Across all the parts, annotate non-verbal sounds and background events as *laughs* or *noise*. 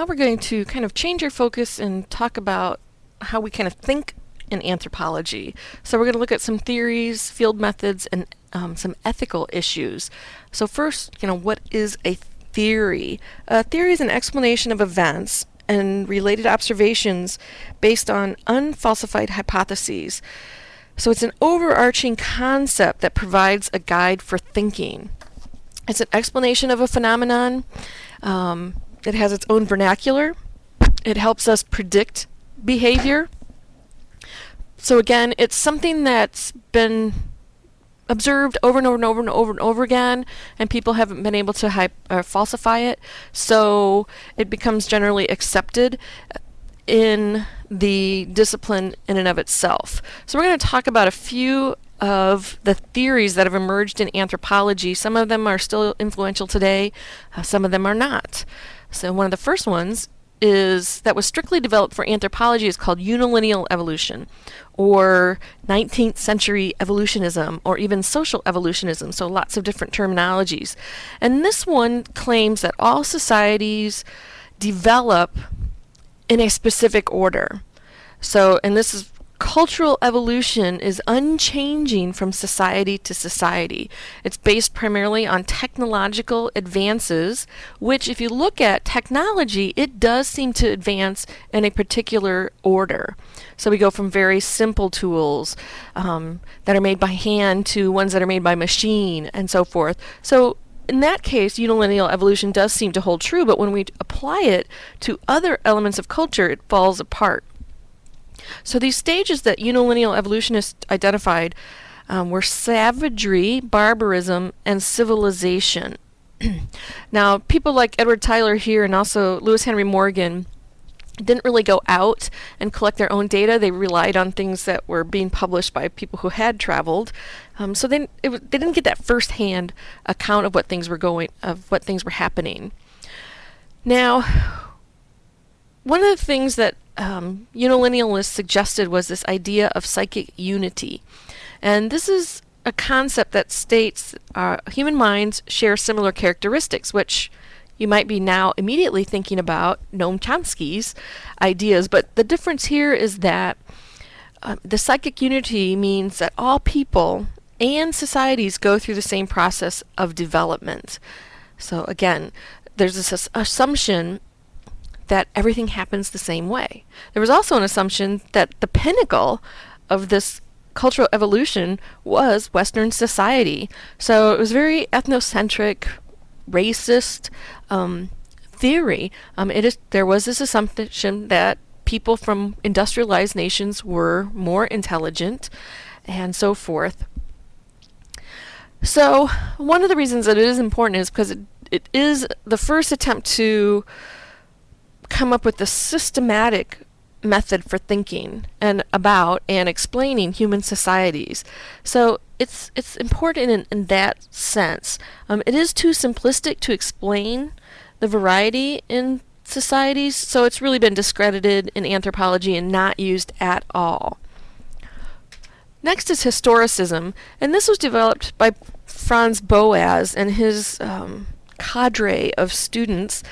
now we're going to kind of change our focus and talk about how we kind of think in anthropology. So we're going to look at some theories, field methods, and um, some ethical issues. So first, you know, what is a theory? A theory is an explanation of events and related observations based on unfalsified hypotheses. So it's an overarching concept that provides a guide for thinking. It's an explanation of a phenomenon. Um, it has its own vernacular. It helps us predict behavior. So again, it's something that's been observed over and over and over and over and over again, and people haven't been able to hype, uh, falsify it. So it becomes generally accepted in the discipline in and of itself. So we're going to talk about a few of the theories that have emerged in anthropology. Some of them are still influential today, uh, some of them are not. So one of the first ones is that was strictly developed for anthropology is called unilineal evolution or 19th century evolutionism or even social evolutionism so lots of different terminologies and this one claims that all societies develop in a specific order so and this is cultural evolution is unchanging from society to society. It's based primarily on technological advances, which, if you look at technology, it does seem to advance in a particular order. So we go from very simple tools um, that are made by hand to ones that are made by machine and so forth. So in that case, unilineal evolution does seem to hold true, but when we apply it to other elements of culture, it falls apart. So these stages that unilineal evolutionists identified um, were savagery, barbarism, and civilization. *clears throat* now, people like Edward Tylor here and also Lewis Henry Morgan didn't really go out and collect their own data. They relied on things that were being published by people who had traveled. Um, so they, it, they didn't get that firsthand account of what things were going, of what things were happening. Now, one of the things that um, unilinealists suggested was this idea of psychic unity. And this is a concept that states uh, human minds share similar characteristics, which you might be now immediately thinking about Noam Chomsky's ideas. But the difference here is that uh, the psychic unity means that all people and societies go through the same process of development. So again, there's this assumption that everything happens the same way. There was also an assumption that the pinnacle of this cultural evolution was Western society. So it was very ethnocentric, racist um, theory. Um, it is there was this assumption that people from industrialized nations were more intelligent, and so forth. So one of the reasons that it is important is because it, it is the first attempt to come up with a systematic method for thinking and about and explaining human societies. So it's it's important in, in that sense. Um, it is too simplistic to explain the variety in societies, so it's really been discredited in anthropology and not used at all. Next is historicism, and this was developed by Franz Boas and his um, cadre of students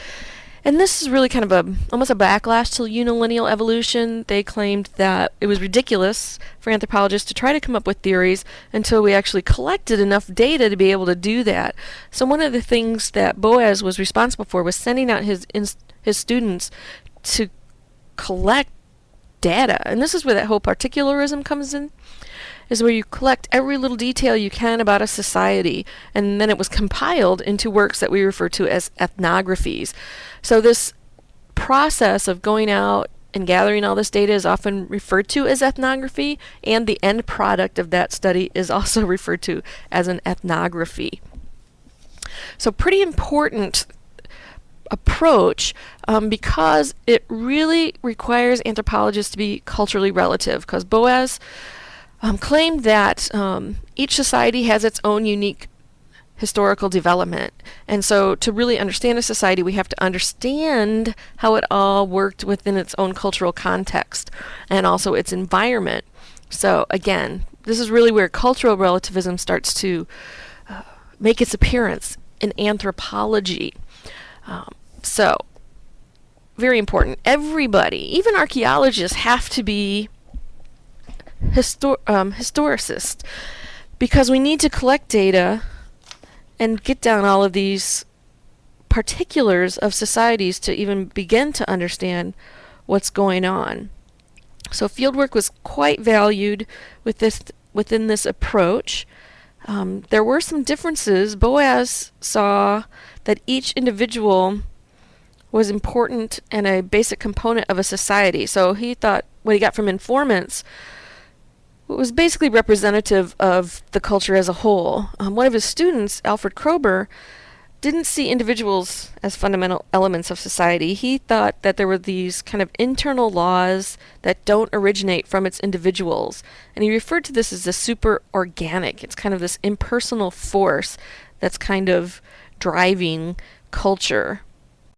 and this is really kind of a almost a backlash to unilineal evolution. They claimed that it was ridiculous for anthropologists to try to come up with theories until we actually collected enough data to be able to do that. So one of the things that Boas was responsible for was sending out his his students to collect data. And this is where that whole particularism comes in is where you collect every little detail you can about a society, and then it was compiled into works that we refer to as ethnographies. So this process of going out and gathering all this data is often referred to as ethnography, and the end product of that study is also *laughs* referred to as an ethnography. So pretty important approach um, because it really requires anthropologists to be culturally relative because Boas um, claimed that um, each society has its own unique historical development. And so to really understand a society, we have to understand how it all worked within its own cultural context and also its environment. So again, this is really where cultural relativism starts to uh, make its appearance in anthropology. Um, so very important. Everybody, even archaeologists, have to be histor- um, historicists because we need to collect data and get down all of these particulars of societies to even begin to understand what's going on. So fieldwork was quite valued with this within this approach. Um, there were some differences. Boas saw that each individual was important and a basic component of a society. So he thought what he got from informants was basically representative of the culture as a whole. Um, one of his students, Alfred Kroeber, didn't see individuals as fundamental elements of society. He thought that there were these kind of internal laws that don't originate from its individuals. And he referred to this as the super organic. It's kind of this impersonal force that's kind of driving culture.